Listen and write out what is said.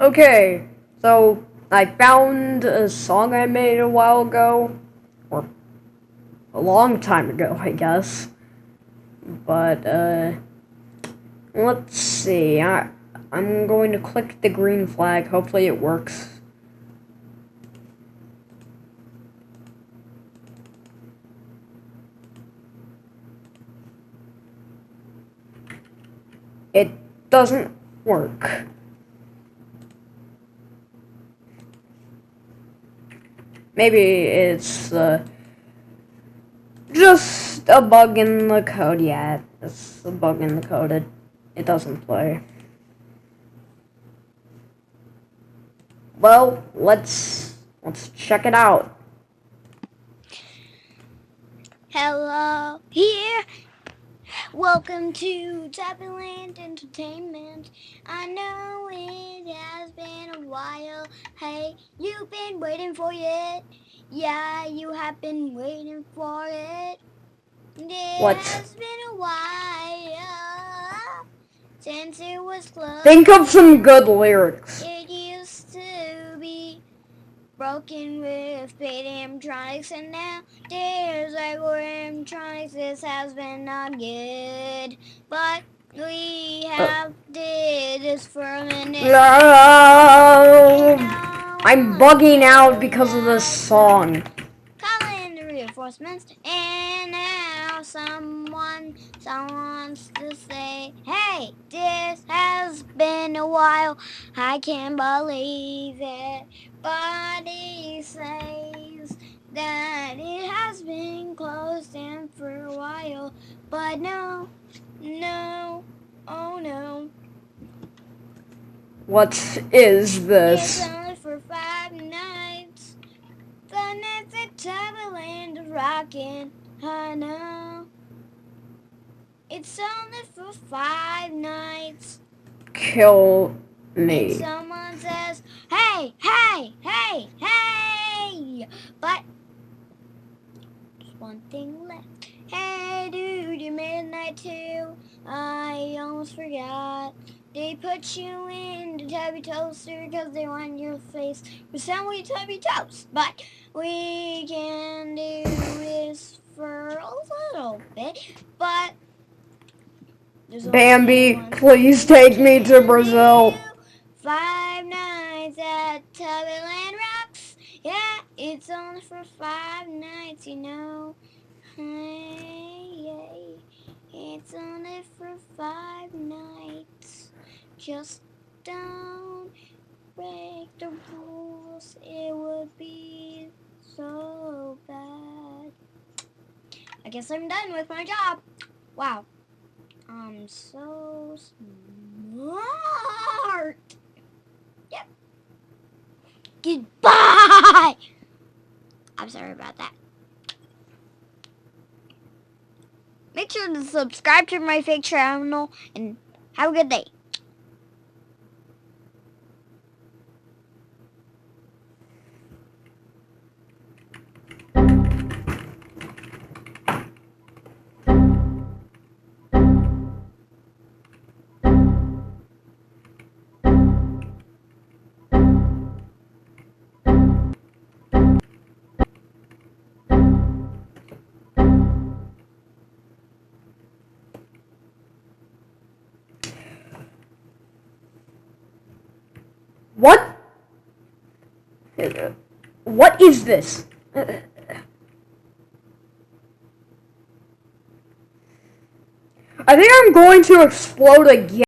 Okay, so I found a song I made a while ago, or a long time ago, I guess. But uh, let's see. I I'm going to click the green flag. Hopefully, it works. It doesn't work. Maybe it's uh, just a bug in the code. Yeah, it's a bug in the code. It, it doesn't play. Well, let's let's check it out. Hello, here. Welcome to Tubbyland Entertainment. I know it has been a while. Hey, you've been waiting for it. Yeah, you have been waiting for it. It What? has been a while since it was closed. Think of some good lyrics. It used to be broken with paid animatronics, and now there's like animatronics. This has been not good, but we uh. have did this for a minute. No, I'm bugging out because of this song. Calling the reinforcements, and now someone, someone wants to say, "Hey, this has been a while. I can't believe it." But he says that it has been closed in for a while. But no, no, oh no. What is this? It's only for five nights. The nights at Tubbyland are rocking. I know. It's only for five nights. Kill me. someone says, hey, hey, hey, hey. But there's one thing left. Hey, dude, you made a night too. I almost forgot. They put you in the tubby toaster because they want your face resemble tubby toast. But we can do this for a little bit. But Bambi, please take me to Brazil. Five nights at Tubbyland Rocks. Yeah, it's only for five nights, you know. Hey. It's only for five nights. Just don't break the rules. It would be so bad. I guess I'm done with my job. Wow. I'm so smart. Yep. Goodbye. I'm sorry about that. Make sure to subscribe to my fake channel and have a good day. What? What is this? I think I'm going to explode again.